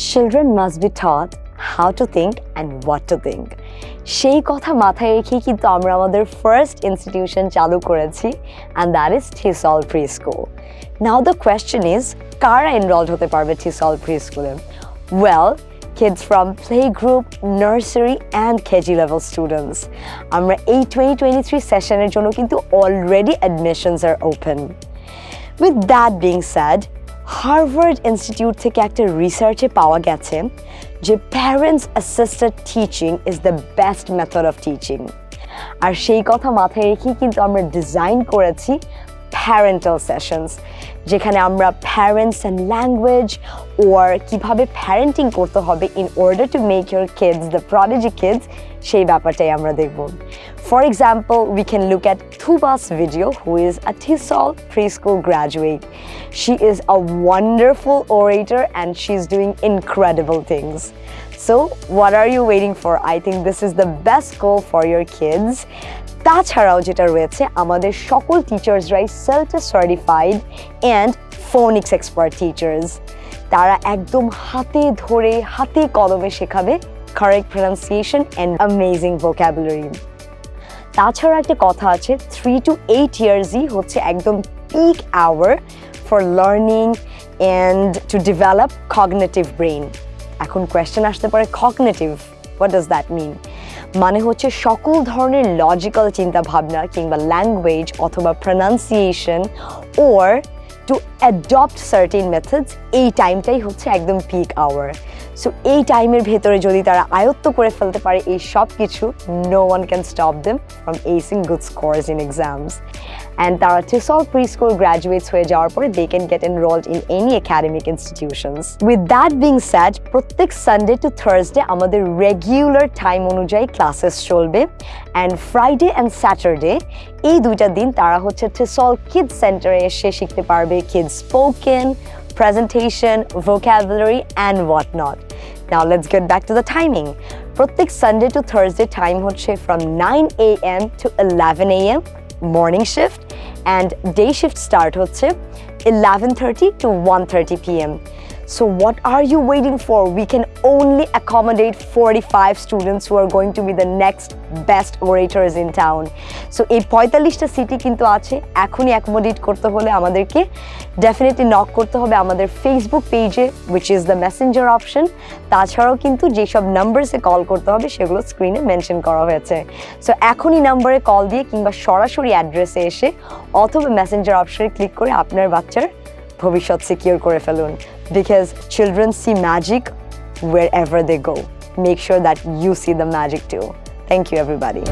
children must be taught how to think and what to think সেই কথা মাথায় রেখে কিন্তু আমরা আমাদের ফার্স্ট ইনস্টিটিউশন চালু করেছি and that is Thistle preschool now the question is কারা এনরোলড হতে পারবে ঠিসল প্রি স্কুলে well kids from playgroup, nursery and KG level students. আমরা এই 2023 সেশনের জন্য কিন্তু already admissions are open. With that being said, Harvard institute থেকে একটা রিসার্চে পাওয়া গেছে যে parents assisted teaching is the best method of teaching আর সেই কথা মাথায় রেখেই কিন্তু আমরা ডিজাইন করেছি প্যারেন্টাল সেশনস যেখানে আমরা প্যারেন্টস অ্যান্ড ল্যাঙ্গুয়েজ ওর কীভাবে প্যারেন্টিং করতে হবে in order to make your kids the prodigy kids সেই ব্যাপারটাই আমরা দেখব। For example we can look at Thubas video who is a thistle preschool graduate she is a wonderful orator and she is doing incredible things So, what are you waiting for? I think this is the best goal for your kids. তাছাড়াও যেটা রয়েছে আমাদের সকল টিচার্সরাই self certified and phonics expert teachers তারা একদম হাতে ধরে হাতে কলমে শেখাবে correct pronunciation and amazing vocabulary তাছাড়া একটা কথা আছে থ্রি টু এইট ইয়ার্সই হচ্ছে একদম peak hour for learning and to develop cognitive brain এখন কোয়েশ্চেন আসতে পারে cognitive what does that mean মানে হচ্ছে সকল ধরনের লজিক্যাল চিন্তা ভাবনা কিংবা ল্যাঙ্গুয়েজ অথবা pronunciation or to adopt certain methods এই টাইমটাই হচ্ছে একদম পিক আওয়ার সো এই টাইমের ভেতরে যদি তারা আয়ত্ত করে ফেলতে পারে এই সব কিছু no one can stop them from acing good scores in exams and তারা টিসল প্রি স্কুল গ্র্যাজুয়েটস হয়ে যাওয়ার পরে they can get enrolled in any academic institutions with that being said প্রত্যেক সানডে টু থার্সডে আমাদের regular time অনুযায়ী classes চলবে। And Friday and Saturday এই দুইটা দিন তারা হচ্ছে টিসল কিডস সেন্টারে এসে শিখতে পারবে kids spoken presentation, vocabulary, and whatnot. Now, let's get back to the timing. প্রত্যেক সানডে টু থার্সডে টাইম হচ্ছে from nine A M to eleven A M morning shift and day shift start হচ্ছে eleven thirty to one thirty P M So what are you waiting for? We can only accommodate 45 students who are going to be the next best orators in town. So এই পঁয়তাল্লিশটা city কিন্তু আছে এখনই accommodate করতে হলে আমাদেরকে definitely knock করতে হবে আমাদের ফেসবুক পেজে which is the messenger option তাছাড়াও কিন্তু যেসব নাম্বারসে কল করতে হবে, সেগুলো স্ক্রিনে মেনশন করা হয়েছে সো এখনই নাম্বারে কল দিয়ে কিংবা সরাসরি অ্যাড্রেসে এসে অথবা মেসেঞ্জার অপশনে ক্লিক করে আপনার বাচ্চার ভবিষ্যৎ সিকিউর করে ফেলুন because children see magic wherever they go. Make sure that you see the magic too. Thank you, everybody.